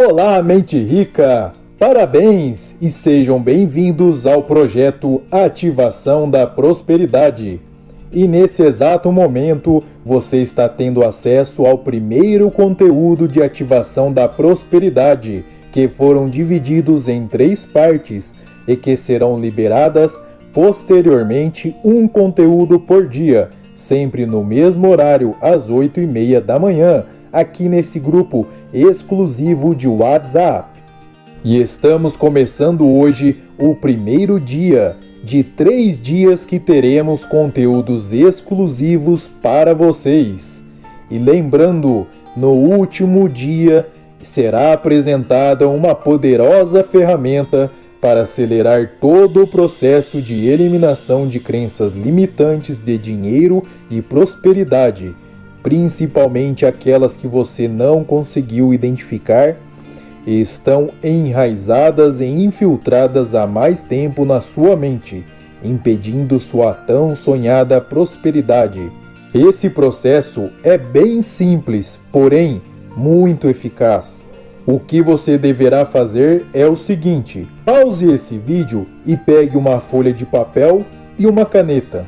Olá, mente rica! Parabéns e sejam bem-vindos ao projeto Ativação da Prosperidade. E nesse exato momento você está tendo acesso ao primeiro conteúdo de ativação da prosperidade, que foram divididos em três partes e que serão liberadas posteriormente um conteúdo por dia, sempre no mesmo horário, às 8 e meia da manhã, aqui nesse grupo exclusivo de WhatsApp. E estamos começando hoje o primeiro dia de três dias que teremos conteúdos exclusivos para vocês. E lembrando, no último dia será apresentada uma poderosa ferramenta para acelerar todo o processo de eliminação de crenças limitantes de dinheiro e prosperidade, principalmente aquelas que você não conseguiu identificar estão enraizadas e infiltradas há mais tempo na sua mente, impedindo sua tão sonhada prosperidade. Esse processo é bem simples, porém muito eficaz. O que você deverá fazer é o seguinte: pause esse vídeo e pegue uma folha de papel e uma caneta.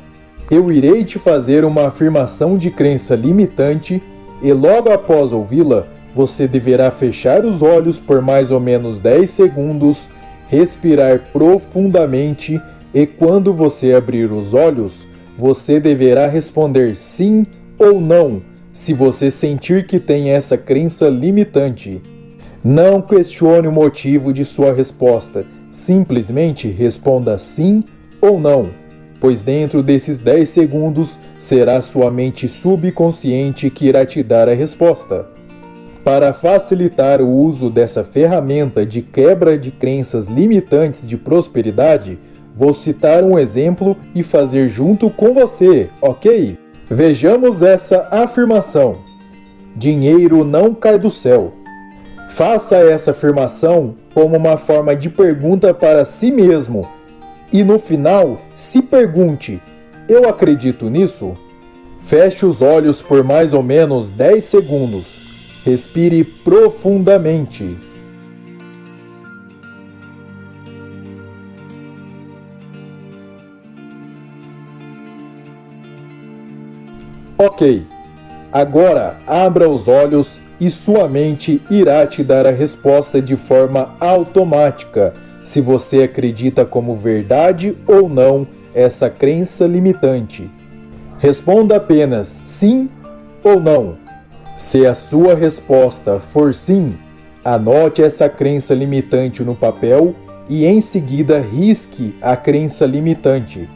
Eu irei te fazer uma afirmação de crença limitante e logo após ouvi-la, você deverá fechar os olhos por mais ou menos 10 segundos, respirar profundamente e quando você abrir os olhos, você deverá responder sim ou não se você sentir que tem essa crença limitante. Não questione o motivo de sua resposta, simplesmente responda sim ou não, pois dentro desses 10 segundos será sua mente subconsciente que irá te dar a resposta. Para facilitar o uso dessa ferramenta de quebra de crenças limitantes de prosperidade, vou citar um exemplo e fazer junto com você, ok? Vejamos essa afirmação: Dinheiro não cai do céu. Faça essa afirmação como uma forma de pergunta para si mesmo e no final se pergunte: Eu acredito nisso? Feche os olhos por mais ou menos 10 segundos Respire profundamente. Ok, agora abra os olhos e sua mente irá te dar a resposta de forma automática se você acredita como verdade ou não essa crença limitante. Responda apenas sim ou não. Se a sua resposta for sim, anote essa crença limitante no papel e em seguida risque a crença limitante.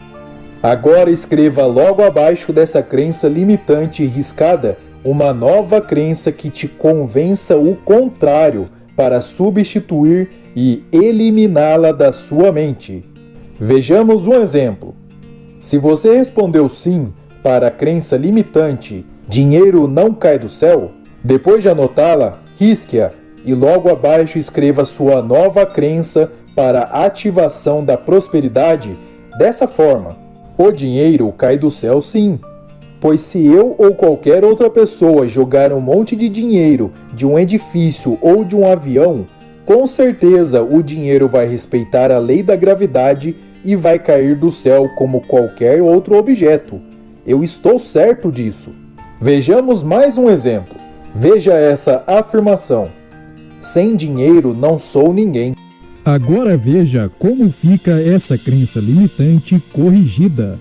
Agora escreva logo abaixo dessa crença limitante riscada uma nova crença que te convença o contrário para substituir e eliminá-la da sua mente. Vejamos um exemplo. Se você respondeu sim para a crença limitante Dinheiro não cai do céu? Depois de anotá-la, risque-a e logo abaixo escreva sua nova crença para ativação da prosperidade dessa forma: O dinheiro cai do céu sim. Pois se eu ou qualquer outra pessoa jogar um monte de dinheiro de um edifício ou de um avião, com certeza o dinheiro vai respeitar a lei da gravidade e vai cair do céu como qualquer outro objeto. Eu estou certo disso. Vejamos mais um exemplo. Veja essa afirmação: Sem dinheiro não sou ninguém. Agora veja como fica essa crença limitante corrigida.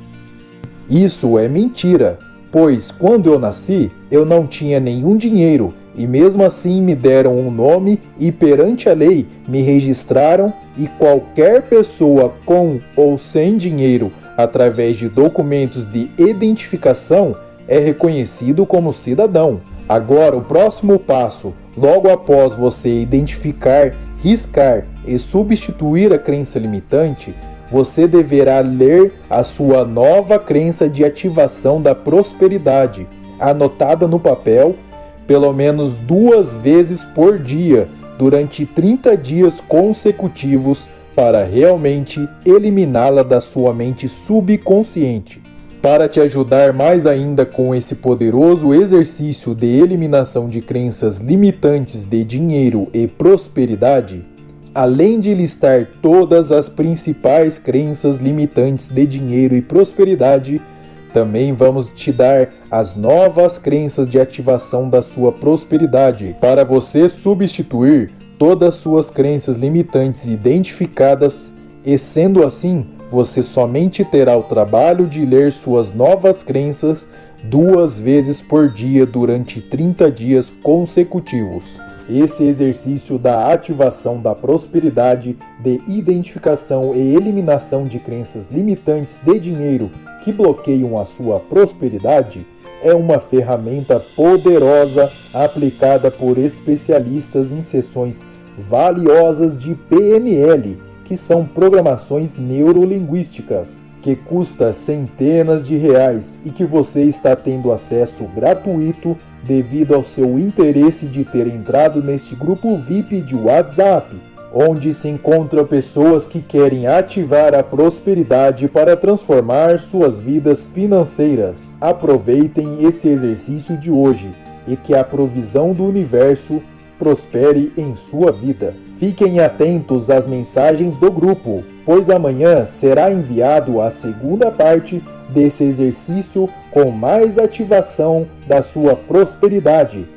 Isso é mentira, pois quando eu nasci eu não tinha nenhum dinheiro e mesmo assim me deram um nome e perante a lei me registraram e qualquer pessoa com ou sem dinheiro através de documentos de identificação é reconhecido como cidadão. Agora, o próximo passo, logo após você identificar, riscar e substituir a crença limitante, você deverá ler a sua nova crença de ativação da prosperidade, anotada no papel, pelo menos duas vezes por dia, durante 30 dias consecutivos, para realmente eliminá-la da sua mente subconsciente. para te ajudar mais ainda com esse poderoso exercício de eliminação de crenças limitantes de dinheiro e prosperidade, além de listar todas as principais crenças limitantes de dinheiro e prosperidade, também vamos te dar as novas crenças de ativação da sua prosperidade para você substituir todas as suas crenças limitantes identificadas e sendo assim você somente terá o trabalho de ler suas novas crenças duas vezes por dia durante 30 dias consecutivos. Esse exercício da ativação da prosperidade, de identificação e eliminação de crenças limitantes de dinheiro que bloqueiam a sua prosperidade é uma ferramenta poderosa aplicada por especialistas em sessões valiosas de PNL que são programações neurolinguísticas, que custa centenas de reais e que você está tendo acesso gratuito devido ao seu interesse de ter entrado neste grupo VIP de WhatsApp, onde se encontram pessoas que querem ativar a prosperidade para transformar suas vidas financeiras. Aproveitem esse exercício de hoje e que a provisão do universo prospere em sua vida. Fiquem atentos às mensagens do grupo, pois amanhã será enviado a segunda parte desse exercício com mais ativação da sua prosperidade.